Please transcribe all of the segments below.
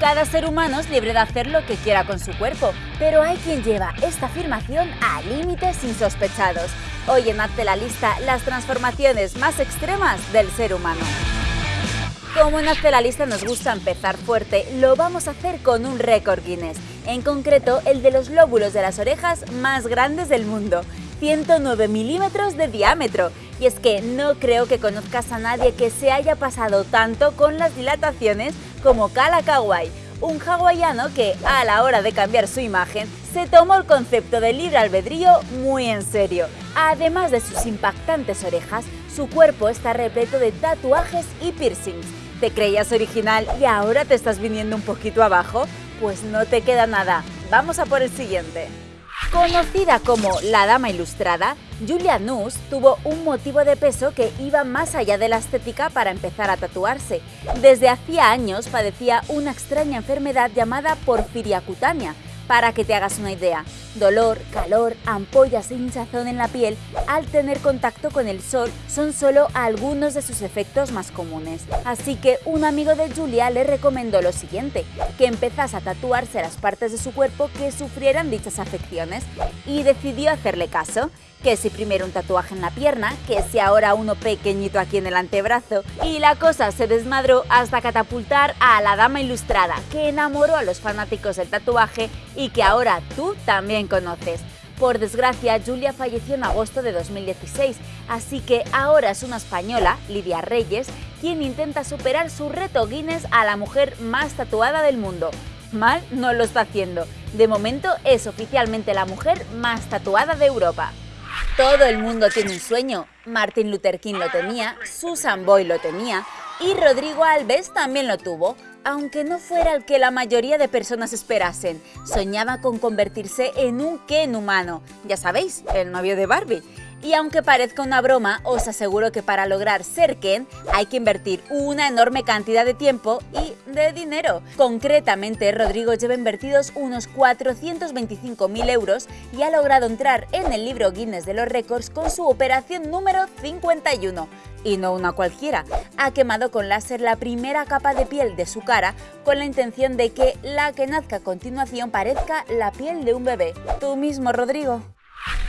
Cada ser humano es libre de hacer lo que quiera con su cuerpo, pero hay quien lleva esta afirmación a límites insospechados. Hoy en Hazte la Lista, las transformaciones más extremas del ser humano. Como en Hazte la Lista nos gusta empezar fuerte, lo vamos a hacer con un récord Guinness, en concreto el de los lóbulos de las orejas más grandes del mundo, 109 milímetros de diámetro. Y es que no creo que conozcas a nadie que se haya pasado tanto con las dilataciones como Kala Kawai, un hawaiano que, a la hora de cambiar su imagen, se tomó el concepto de libre albedrío muy en serio. Además de sus impactantes orejas, su cuerpo está repleto de tatuajes y piercings. ¿Te creías original y ahora te estás viniendo un poquito abajo? Pues no te queda nada. Vamos a por el siguiente. Conocida como la Dama Ilustrada, Julia Nuss tuvo un motivo de peso que iba más allá de la estética para empezar a tatuarse. Desde hacía años padecía una extraña enfermedad llamada porfiria cutánea, para que te hagas una idea, dolor, calor, ampollas e hinchazón en la piel al tener contacto con el sol son solo algunos de sus efectos más comunes. Así que un amigo de Julia le recomendó lo siguiente, que empezase a tatuarse las partes de su cuerpo que sufrieran dichas afecciones y decidió hacerle caso que si primero un tatuaje en la pierna, que si ahora uno pequeñito aquí en el antebrazo, y la cosa se desmadró hasta catapultar a la dama ilustrada, que enamoró a los fanáticos del tatuaje y que ahora tú también conoces. Por desgracia, Julia falleció en agosto de 2016, así que ahora es una española, Lidia Reyes, quien intenta superar su reto Guinness a la mujer más tatuada del mundo. Mal no lo está haciendo. De momento es oficialmente la mujer más tatuada de Europa. Todo el mundo tiene un sueño. Martin Luther King lo tenía, Susan Boyle lo tenía y Rodrigo Alves también lo tuvo, aunque no fuera el que la mayoría de personas esperasen. Soñaba con convertirse en un Ken humano, ya sabéis, el novio de Barbie. Y aunque parezca una broma, os aseguro que para lograr ser Ken hay que invertir una enorme cantidad de tiempo y de dinero. Concretamente, Rodrigo lleva invertidos unos 425.000 euros y ha logrado entrar en el libro Guinness de los Récords con su operación número 51. Y no una cualquiera, ha quemado con láser la primera capa de piel de su cara con la intención de que la que nazca a continuación parezca la piel de un bebé. Tú mismo, Rodrigo.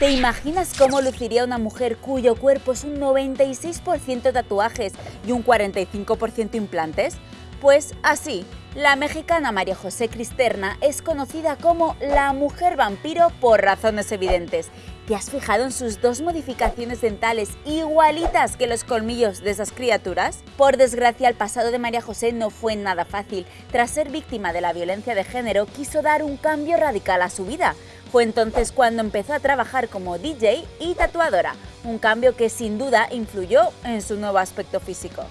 ¿Te imaginas cómo luciría una mujer cuyo cuerpo es un 96% tatuajes y un 45% implantes? Pues así, la mexicana María José Cristerna es conocida como la mujer vampiro por razones evidentes. ¿Te has fijado en sus dos modificaciones dentales igualitas que los colmillos de esas criaturas? Por desgracia, el pasado de María José no fue nada fácil. Tras ser víctima de la violencia de género, quiso dar un cambio radical a su vida. Fue entonces cuando empezó a trabajar como DJ y tatuadora, un cambio que sin duda influyó en su nuevo aspecto físico.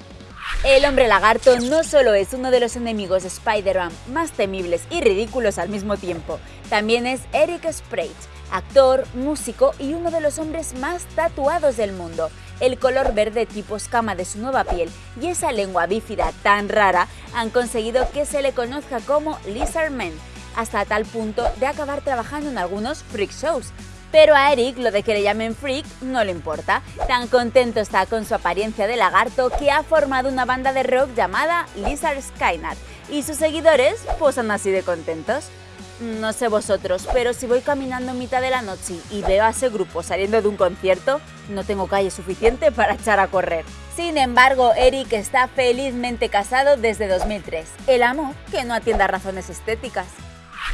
El hombre lagarto no solo es uno de los enemigos de Spider-Man más temibles y ridículos al mismo tiempo, también es Eric Sprague, actor, músico y uno de los hombres más tatuados del mundo. El color verde tipo escama de su nueva piel y esa lengua bífida tan rara han conseguido que se le conozca como Lizard Man, hasta tal punto de acabar trabajando en algunos freak shows, pero a Eric lo de que le llamen freak no le importa. Tan contento está con su apariencia de lagarto que ha formado una banda de rock llamada Lizard Skynet y sus seguidores posan así de contentos. No sé vosotros, pero si voy caminando en mitad de la noche y veo a ese grupo saliendo de un concierto, no tengo calle suficiente para echar a correr. Sin embargo, Eric está felizmente casado desde 2003. El amor que no atienda razones estéticas.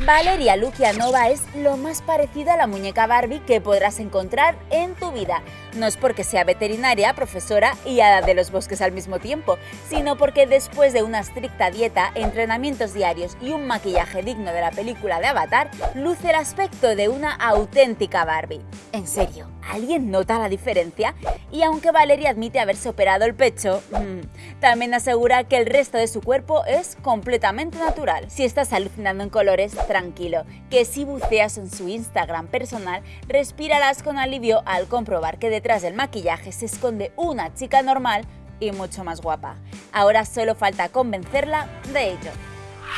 Valeria Lukianova es lo más parecida a la muñeca Barbie que podrás encontrar en tu vida. No es porque sea veterinaria, profesora y hada de los bosques al mismo tiempo, sino porque después de una estricta dieta, entrenamientos diarios y un maquillaje digno de la película de Avatar, luce el aspecto de una auténtica Barbie. En serio, ¿alguien nota la diferencia? Y aunque Valeria admite haberse operado el pecho, mm, también asegura que el resto de su cuerpo es completamente natural. Si estás alucinando en colores, tranquilo, que si buceas en su Instagram personal, respirarás con alivio al comprobar que detrás del maquillaje se esconde una chica normal y mucho más guapa. Ahora solo falta convencerla de ello.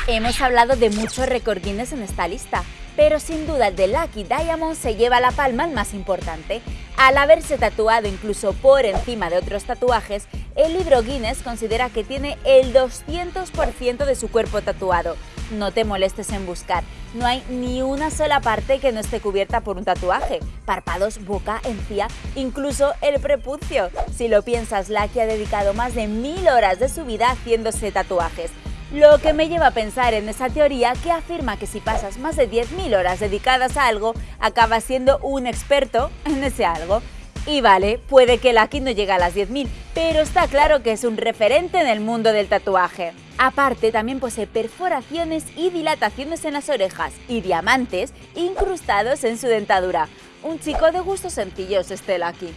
Hemos hablado de muchos recordines en esta lista, pero sin duda el de Lucky Diamond se lleva la palma el más importante. Al haberse tatuado incluso por encima de otros tatuajes, El libro Guinness considera que tiene el 200% de su cuerpo tatuado. No te molestes en buscar, no hay ni una sola parte que no esté cubierta por un tatuaje. Párpados, boca, encía, incluso el prepucio. Si lo piensas, Lucky ha dedicado más de mil horas de su vida haciéndose tatuajes. Lo que me lleva a pensar en esa teoría que afirma que si pasas más de 10.000 horas dedicadas a algo, acabas siendo un experto en ese algo. Y vale, puede que Lucky no llegue a las 10.000, pero está claro que es un referente en el mundo del tatuaje. Aparte, también posee perforaciones y dilataciones en las orejas y diamantes incrustados en su dentadura. Un chico de gustos sencillos este Lucky.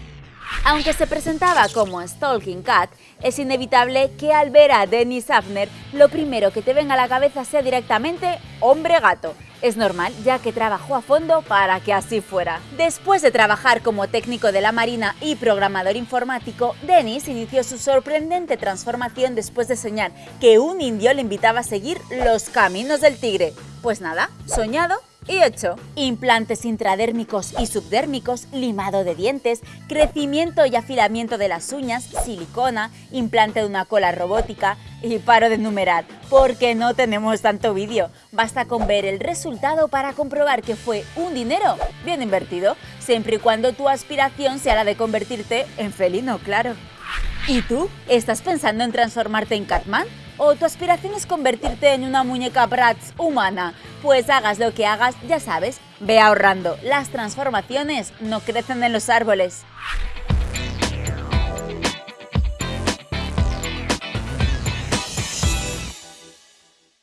Aunque se presentaba como Stalking Cat, es inevitable que al ver a Dennis Hafner, lo primero que te venga a la cabeza sea directamente hombre gato. Es normal, ya que trabajó a fondo para que así fuera. Después de trabajar como técnico de la Marina y programador informático, Dennis inició su sorprendente transformación después de soñar que un indio le invitaba a seguir los caminos del tigre. Pues nada, soñado y hecho. Implantes intradérmicos y subdérmicos, limado de dientes, crecimiento y afilamiento de las uñas, silicona, implante de una cola robótica y paro de enumerar, porque no tenemos tanto vídeo. Basta con ver el resultado para comprobar que fue un dinero bien invertido, siempre y cuando tu aspiración sea la de convertirte en felino, claro. ¿Y tú? ¿Estás pensando en transformarte en Catman? ¿O tu aspiración es convertirte en una muñeca Bratz humana? Pues hagas lo que hagas, ya sabes, ve ahorrando. Las transformaciones no crecen en los árboles.